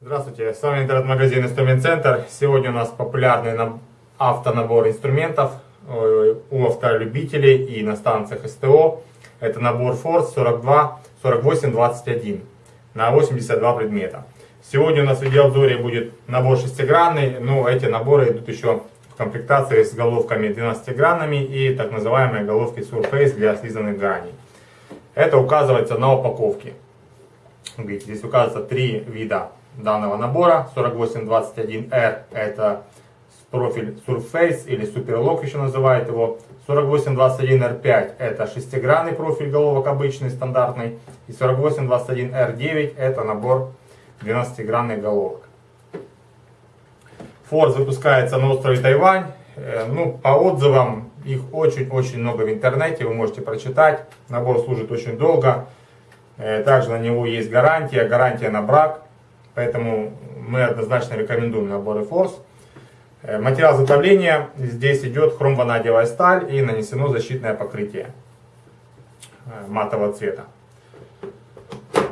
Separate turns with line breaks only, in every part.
Здравствуйте, с вами интернет-магазин Инструмент Центр. Сегодня у нас популярный наб- автонабор инструментов у автолюбителей и на станциях СТО. Это набор Force 42 48 21 на 82 предмета. Сегодня у нас в видеообзоре будет набор шестигранный, но эти наборы идут еще в комплектации с головками 12-гранными и так называемые головки Surface для слизанных граней. Это указывается на упаковке. Здесь указывается три вида данного набора. 4821R это профиль Surface или Superlock еще называют его. 4821R5 это шестигранный профиль головок обычный, стандартный. И 4821R9 это набор 12-гранных головок. Force выпускается на острове Тайвань. Ну, по отзывам, их очень-очень много в интернете, вы можете прочитать. Набор служит очень долго. Также на него есть гарантия, гарантия на брак. Поэтому мы однозначно рекомендуем наборы Force. Э, Материал изготовления здесь идет хромванадиевая сталь и нанесено защитное покрытие э, матового цвета.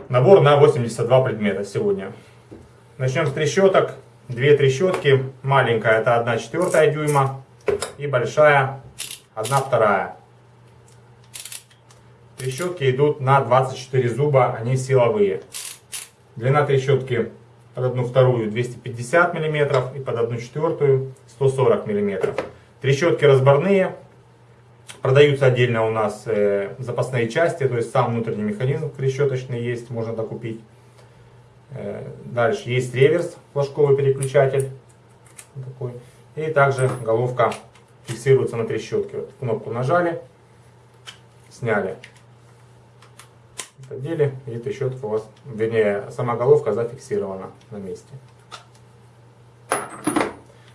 Набор на 82 предмета сегодня. Начнем с трещоток. Две трещотки. Маленькая это 1 четвертая дюйма и большая 1 вторая. Трещотки идут на 24 зуба, они силовые. Длина трещотки под одну вторую 250 мм и под одну четвертую 140 мм. Трещотки разборные. Продаются отдельно у нас э, запасные части, то есть сам внутренний механизм трещоточный есть, можно докупить. Э, дальше есть реверс, флажковый переключатель. Такой. И также головка фиксируется на трещотке. Вот кнопку нажали, сняли. Подели, и трещотка у вас, вернее, сама головка зафиксирована на месте.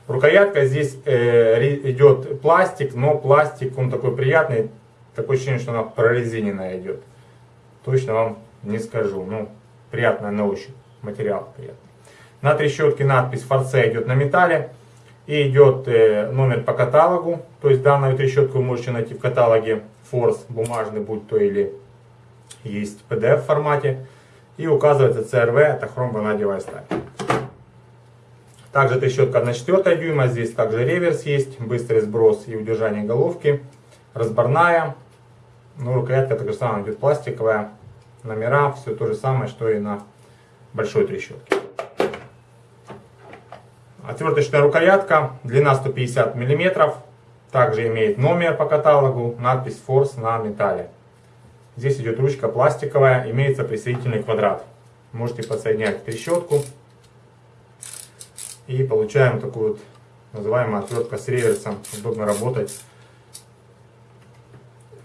Рукоятка здесь э, идет пластик, но пластик он такой приятный, такое ощущение, что она прорезиненная идет. Точно вам не скажу, ну приятная на ощупь, материал приятный. На трещотке надпись Форсе идет на металле и идет э, номер по каталогу, то есть данную трещотку вы можете найти в каталоге Force бумажный, будь то или есть PDF формате. И указывается CRV, это хромванадиевая сталь. Также трещотка 1,4 дюйма, здесь также реверс есть, быстрый сброс и удержание головки, разборная, ну, рукоятка также самая идет пластиковая, номера, все то же самое, что и на большой трещотке. Отверточная рукоятка, длина 150 мм, также имеет номер по каталогу, надпись Force на металле. Здесь идет ручка пластиковая, имеется присоединительный квадрат. Можете подсоединять трещотку. И получаем такую вот называемую отвертка с реверсом. Удобно работать.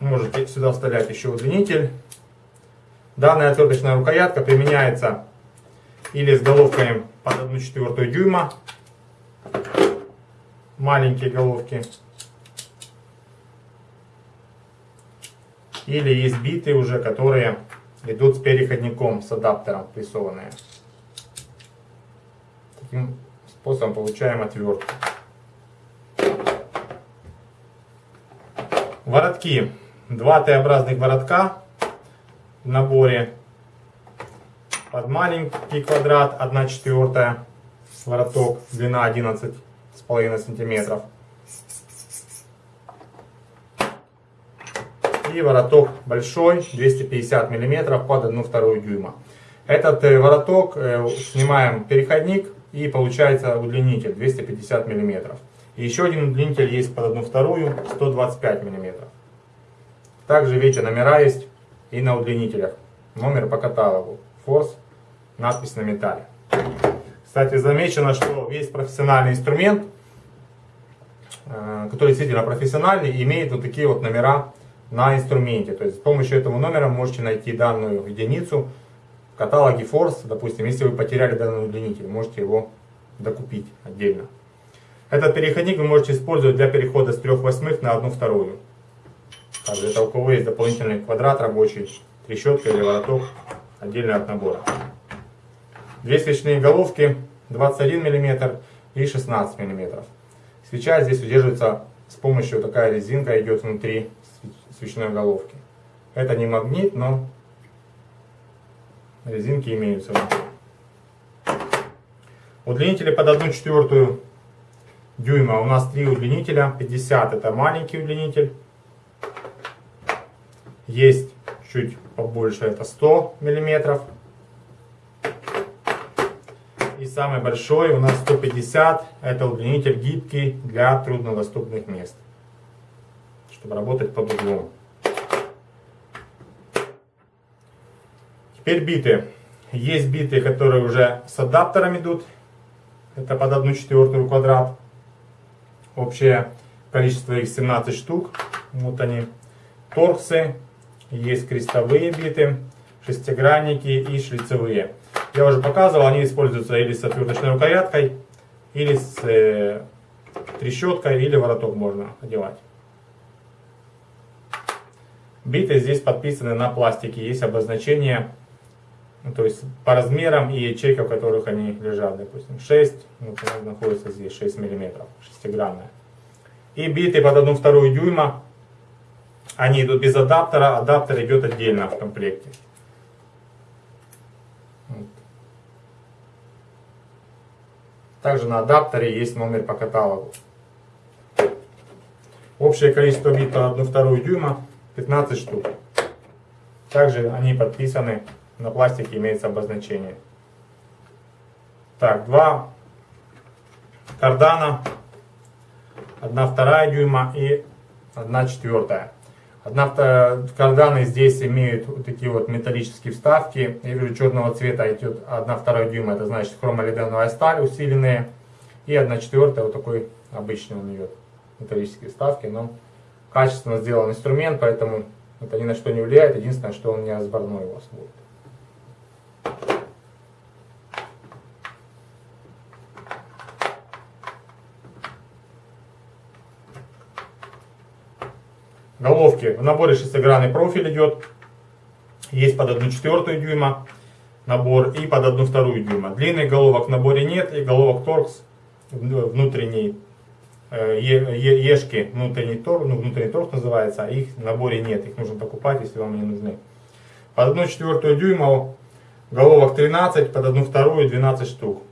Можете сюда вставлять еще удлинитель. Данная отверточная рукоятка применяется или с головками под 1,4 дюйма. Маленькие головки. Или есть биты уже, которые идут с переходником, с адаптером прессованные. Таким способом получаем отвертку. Воротки. Два Т-образных воротка в наборе. Под маленький квадрат 1 четвертая вороток, длина 11,5 сантиметров. и вороток большой 250 мм под 1,2 дюйма. Этот э, вороток э, снимаем переходник и получается удлинитель 250 мм. И еще один удлинитель есть под 1,2 125 мм. Также видите номера есть и на удлинителях. Номер по каталогу. Force, надпись на металле. Кстати, замечено, что весь профессиональный инструмент, э, который действительно профессиональный, имеет вот такие вот номера на инструменте. То есть с помощью этого номера можете найти данную единицу в каталоге Force. Допустим, если вы потеряли данный удлинитель, можете его докупить отдельно. Этот переходник вы можете использовать для перехода с 3 восьмых на 1 вторую. Также это у кого есть дополнительный квадрат рабочий, трещотка или вороток, отдельно от набора. Две свечные головки 21 мм и 16 мм. Свеча здесь удерживается с помощью такая резинка идет внутри свечной головки. Это не магнит, но резинки имеются. Удлинители под 1 четвертую дюйма. У нас три удлинителя. 50 это маленький удлинитель. Есть чуть побольше, это 100 миллиметров. И самый большой у нас 150, это удлинитель гибкий для труднодоступных мест, чтобы работать под углом. Теперь биты. Есть биты, которые уже с адаптером идут, это под 1 четвертую квадрат. Общее количество их 17 штук. Вот они. Торксы, есть крестовые биты, шестигранники и шлицевые. Я уже показывал, они используются или с отверточной рукояткой, или с э, трещоткой, или вороток можно одевать. Биты здесь подписаны на пластике, есть обозначение ну, то есть по размерам и ячейка, в которых они лежат, допустим, 6, вот она находится здесь 6 миллиметров, шестигранная. И биты под 1,2 дюйма, они идут без адаптера, адаптер идет отдельно в комплекте. Также на адаптере есть номер по каталогу. Общее количество бит на 1,2 дюйма 15 штук. Также они подписаны, на пластике имеется обозначение. Так, два кардана, 1,2 дюйма и 1,4. Однако карданы здесь имеют вот такие вот металлические вставки. Я вижу черного цвета идет 1,2 дюйма, это значит хромолидановая сталь усиленная. И 1,4 вот такой обычный у идет, металлические вставки. Но качественно сделан инструмент, поэтому это ни на что не влияет. Единственное, что он не разборной у вас будет. Головки. В наборе шестигранный профиль идет. Есть под 1 четвертую дюйма набор и под 1 вторую дюйма. Длинных головок в наборе нет. И головок торкс внутренний э, ешки внутренний торкс, ну, внутренний торкс называется, а их в наборе нет. Их нужно покупать, если вам не нужны. Под 1 четвертую дюйма головок 13, под 1 вторую 12 штук.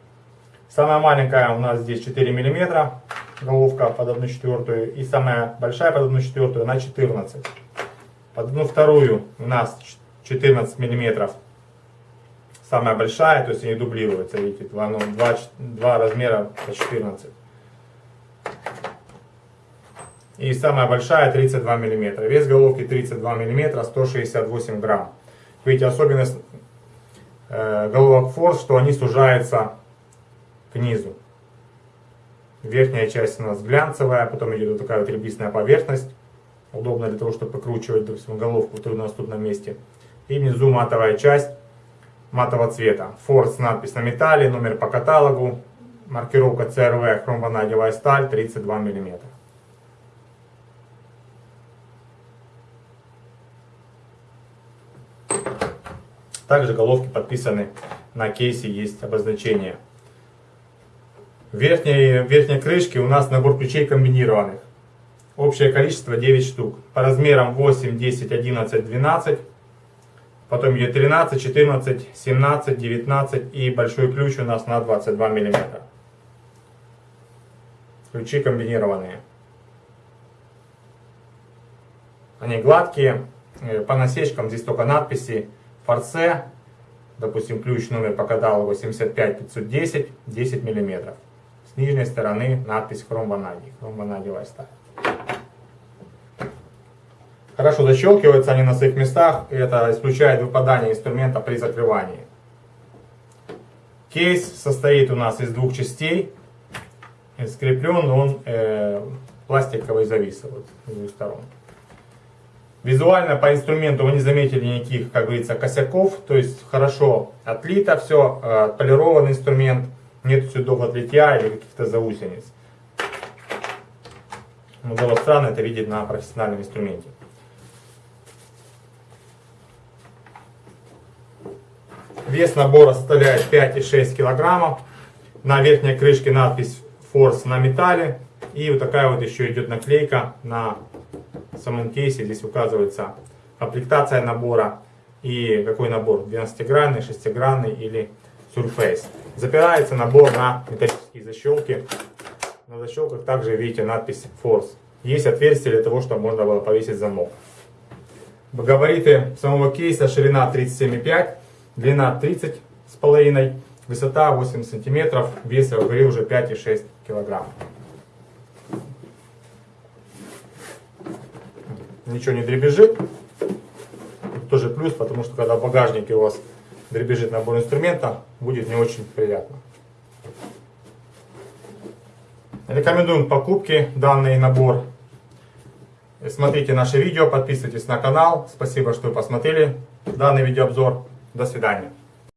Самая маленькая у нас здесь 4 миллиметра головка под 1 четвертую и самая большая под 1 четвертую на 14. Под 1 вторую у нас 14 миллиметров самая большая, то есть они дублируются, видите, два, ну, два, два размера по 14. И самая большая 32 миллиметра. Вес головки 32 миллиметра, 168 грамм. Видите, особенность э, головок форс, что они сужаются к низу. Верхняя часть у нас глянцевая, потом идет вот такая вот ребристая поверхность. Удобно для того, чтобы покручивать, допустим, головку в труднодоступном месте. И внизу матовая часть матового цвета. Форс, надпись на металле, номер по каталогу, маркировка CRV, хромванадевая сталь, 32 мм. Также головки подписаны на кейсе, есть обозначение верхней, верхней крышке у нас набор ключей комбинированных. Общее количество 9 штук. По размерам 8, 10, 11, 12. Потом идет 13, 14, 17, 19 и большой ключ у нас на 22 мм. Ключи комбинированные. Они гладкие. Э, по насечкам здесь только надписи форсе. Допустим, ключ номер по каталогу 75510, 10 миллиметров. С нижней стороны надпись хромванадий, хромванадиевая сталь. Хорошо защелкиваются они на своих местах, и это исключает выпадание инструмента при закрывании. Кейс состоит у нас из двух частей. Скреплен он э, пластиковой зависой вот, с двух сторон. Визуально по инструменту вы не заметили никаких, как говорится, косяков. То есть хорошо отлито все, э, отполирован инструмент нет следов от литья или каких-то заусениц. Но было странно это видеть на профессиональном инструменте. Вес набора составляет 5,6 килограммов. На верхней крышке надпись Force на металле. И вот такая вот еще идет наклейка на самом кейсе. Здесь указывается комплектация набора и какой набор. 12-гранный, 6-гранный или Surface. Запирается набор на металлические защелки. На защелках также видите надпись Force. Есть отверстие для того, чтобы можно было повесить замок. Габариты самого кейса ширина 37,5, длина 30 с половиной, высота 8 сантиметров, вес я говорил уже 5,6 килограмм. Ничего не дребезжит. Тоже плюс, потому что когда в багажнике у вас дребезжит набор инструмента, будет не очень приятно. Рекомендуем покупки данный набор. Смотрите наше видео, подписывайтесь на канал. Спасибо, что вы посмотрели данный видеообзор. До свидания.